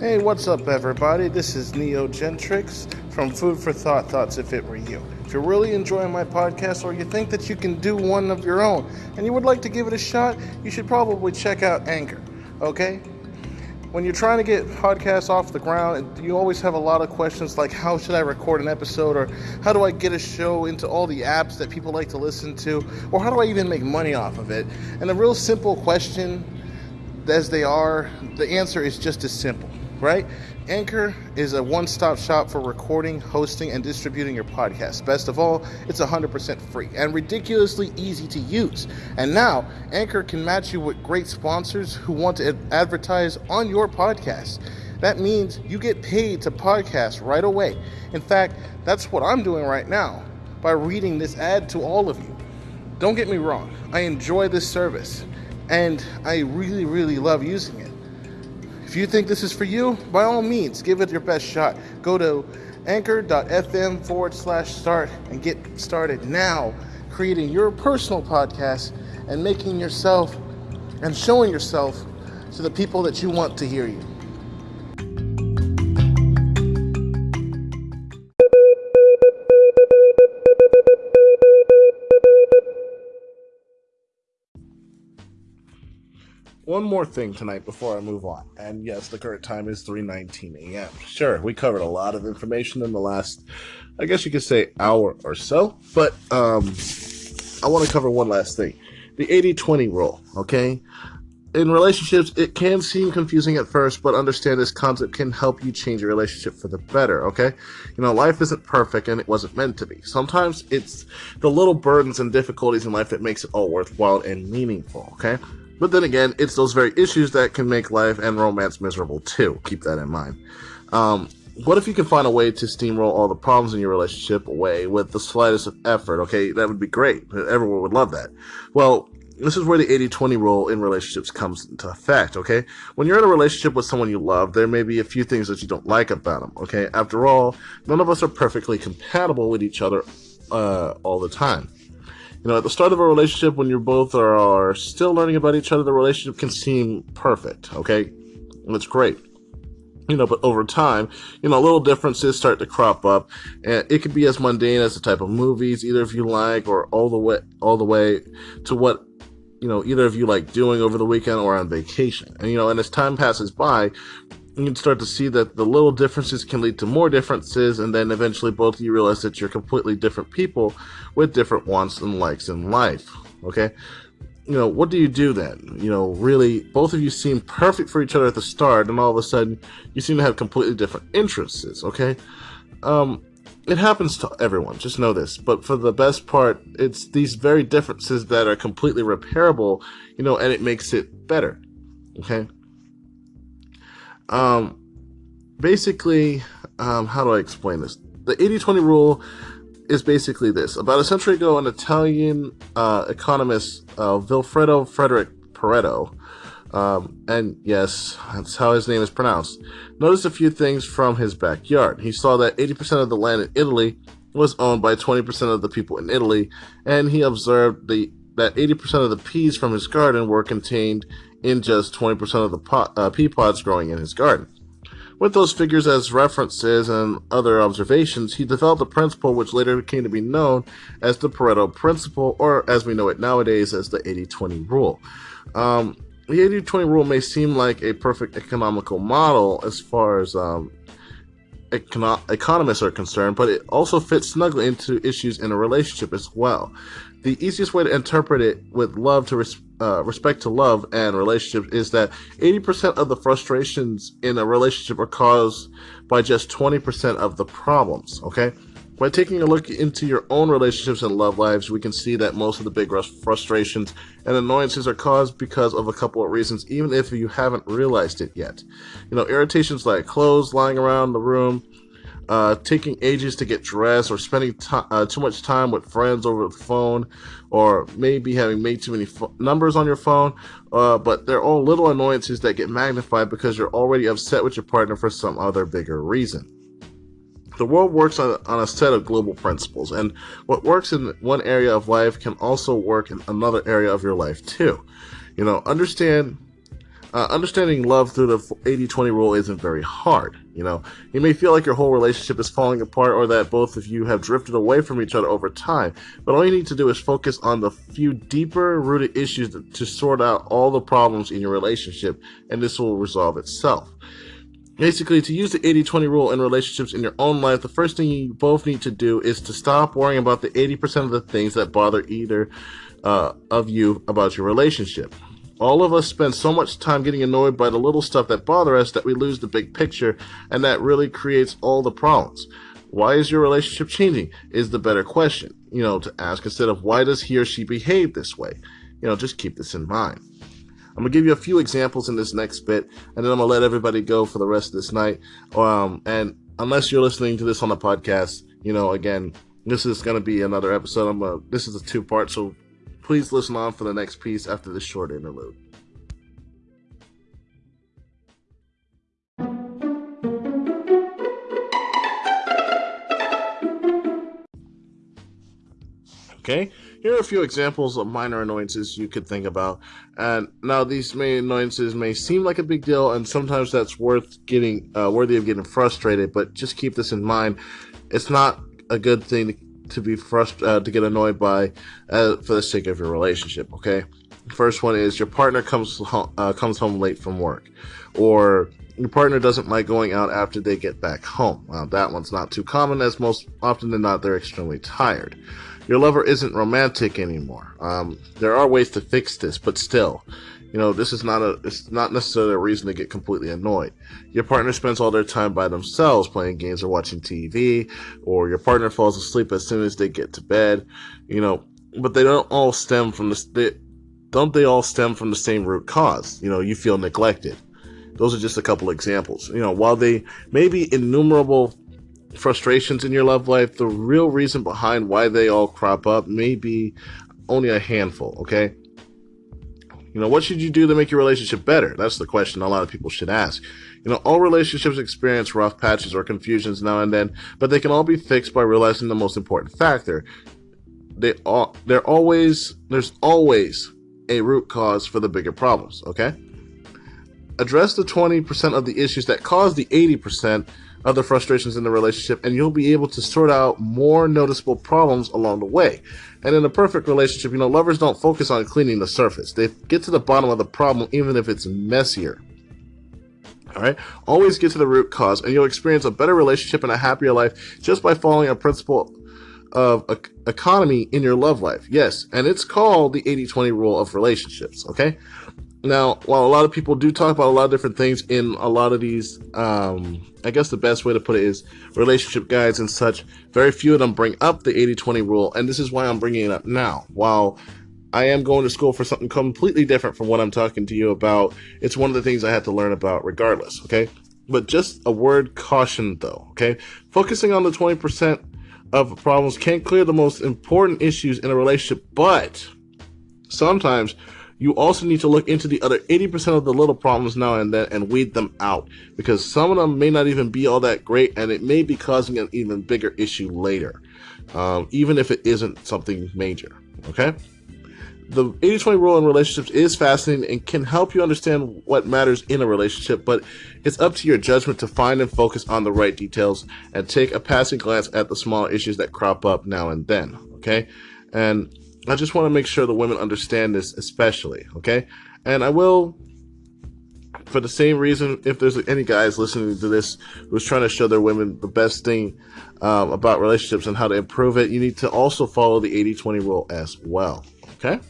Hey, what's up, everybody? This is Neo Gentrix from Food for Thought Thoughts If It Were You. If you're really enjoying my podcast or you think that you can do one of your own and you would like to give it a shot, you should probably check out Anchor, okay? When you're trying to get podcasts off the ground, you always have a lot of questions like how should I record an episode or how do I get a show into all the apps that people like to listen to or how do I even make money off of it? And a real simple question as they are, the answer is just as simple right? Anchor is a one stop shop for recording, hosting, and distributing your podcast. Best of all, it's 100% free and ridiculously easy to use. And now, Anchor can match you with great sponsors who want to advertise on your podcast. That means you get paid to podcast right away. In fact, that's what I'm doing right now by reading this ad to all of you. Don't get me wrong, I enjoy this service and I really, really love using it. If you think this is for you, by all means, give it your best shot. Go to anchor.fm forward slash start and get started now creating your personal podcast and making yourself and showing yourself to the people that you want to hear you. One more thing tonight before I move on. And yes, the current time is 3:19 a.m. Sure, we covered a lot of information in the last I guess you could say hour or so, but um I want to cover one last thing. The 80-20 rule, okay? In relationships, it can seem confusing at first, but understand this concept can help you change your relationship for the better, okay? You know, life isn't perfect and it wasn't meant to be. Sometimes it's the little burdens and difficulties in life that makes it all worthwhile and meaningful, okay? But then again, it's those very issues that can make life and romance miserable too. Keep that in mind. Um, what if you can find a way to steamroll all the problems in your relationship away with the slightest of effort? Okay, that would be great. Everyone would love that. Well, this is where the 80 20 rule in relationships comes into effect, okay? When you're in a relationship with someone you love, there may be a few things that you don't like about them, okay? After all, none of us are perfectly compatible with each other uh, all the time you know, at the start of a relationship, when you both are, are still learning about each other, the relationship can seem perfect, okay? And it's great. You know, but over time, you know, little differences start to crop up, and it could be as mundane as the type of movies either of you like, or all the way, all the way to what you know either of you like doing over the weekend or on vacation. And you know, and as time passes by, you can start to see that the little differences can lead to more differences, and then eventually both of you realize that you're completely different people with different wants and likes in life. Okay? You know, what do you do then? You know, really, both of you seem perfect for each other at the start, and all of a sudden, you seem to have completely different interests, okay? Um, it happens to everyone, just know this. But for the best part, it's these very differences that are completely repairable, you know, and it makes it better, okay? Um, basically, um, how do I explain this? The 80 20 rule is basically this. About a century ago, an Italian uh, economist, uh, Vilfredo Frederick Pareto, um, and yes, that's how his name is pronounced, noticed a few things from his backyard. He saw that 80% of the land in Italy was owned by 20% of the people in Italy, and he observed the that 80% of the peas from his garden were contained in just 20% of the pot, uh, pea pods growing in his garden. With those figures as references and other observations, he developed a principle which later came to be known as the Pareto Principle, or as we know it nowadays as the 80 20 rule. Um, the 80 20 rule may seem like a perfect economical model as far as um, econo- economists are concerned, but it also fits snugly into issues in a relationship as well. The easiest way to interpret it with love to res- uh, respect to love and relationships is that 80% of the frustrations in a relationship are caused by just 20% of the problems, okay? By taking a look into your own relationships and love lives, we can see that most of the big frustrations and annoyances are caused because of a couple of reasons, even if you haven't realized it yet. You know, irritations like clothes lying around the room, uh, taking ages to get dressed, or spending uh, too much time with friends over the phone, or maybe having made too many numbers on your phone. Uh, but they're all little annoyances that get magnified because you're already upset with your partner for some other bigger reason. The world works on, on a set of global principles, and what works in one area of life can also work in another area of your life too. You know, understand uh, understanding love through the 80-20 rule isn't very hard. You know, you may feel like your whole relationship is falling apart or that both of you have drifted away from each other over time, but all you need to do is focus on the few deeper rooted issues to, sort out all the problems in your relationship, and this will resolve itself. Basically, to use the 80-20 rule in relationships in your own life, the first thing you both need to do is to stop worrying about the 80% of the things that bother either uh, of you about your relationship. All of us spend so much time getting annoyed by the little stuff that bother us that we lose the big picture, and that really creates all the problems. Why is your relationship changing? Is the better question, you know, to ask instead of why does he or she behave this way? You know, just keep this in mind. I'm gonna give you a few examples in this next bit, and then I'm gonna let everybody go for the rest of this night. Um, and unless you're listening to this on the podcast, you know, again, this is gonna be another episode. I'm a, this is a two part, so please listen on for the next piece after this short interlude. Okay, here are a few examples of minor annoyances you could think about. And now these may annoyances may seem like a big deal, and sometimes that's worth getting uh, worthy of getting frustrated. But just keep this in mind: it's not a good thing to, to be frustrated uh, to get annoyed by uh, for the sake of your relationship. Okay, first one is your partner comes home, uh, comes home late from work, or your partner doesn't like going out after they get back home. Well, that one's not too common, as most often than not they're extremely tired your lover isn't romantic anymore. Um, there are ways to fix this, but still, you know, this is not a it's not necessarily a reason to get completely annoyed. Your partner spends all their time by themselves playing games or watching TV, or your partner falls asleep as soon as they get to bed, you know, but they don't all stem from the they, don't they all stem from the same root cause? You know, you feel neglected. Those are just a couple examples. You know, while they may be innumerable frustrations in your love life, the real reason behind why they all crop up may be only a handful, okay? You know, what should you do to make your relationship better? That's the question a lot of people should ask. You know, all relationships experience rough patches or confusions now and then, but they can all be fixed by realizing the most important factor. They all, they're always, there's always a root cause for the bigger problems, okay? Address the 20% of the issues that cause the 80% other frustrations in the relationship, and you'll be able to sort out more noticeable problems along the way. And in a perfect relationship, you know, lovers don't focus on cleaning the surface. They get to the bottom of the problem, even if it's messier. All right. Always get to the root cause, and you'll experience a better relationship and a happier life just by following a principle of economy in your love life. Yes, and it's called the 80-20 rule of relationships. Okay. Now, while a lot of people do talk about a lot of different things in a lot of these, um, I guess the best way to put it is relationship guides and such, very few of them bring up the 80 20 rule, and this is why I'm bringing it up now. While I am going to school for something completely different from what I'm talking to you about, it's one of the things I had to learn about regardless, okay? But just a word caution though, okay? Focusing on the 20% of problems can clear the most important issues in a relationship, but sometimes you also need to look into the other 80% of the little problems now and then and weed them out because some of them may not even be all that great and it may be causing an even bigger issue later, um, even if it isn't something major. Okay? The 80 20 rule in relationships is fascinating and can help you understand what matters in a relationship, but it's up to your judgment to find and focus on the right details and take a passing glance at the small issues that crop up now and then. Okay? And I just want to make sure the women understand this, especially, okay? And I will, for the same reason, if there's any guys listening to this who's trying to show their women the best thing um, about relationships and how to improve it, you need to also follow the 80 20 rule as well, okay?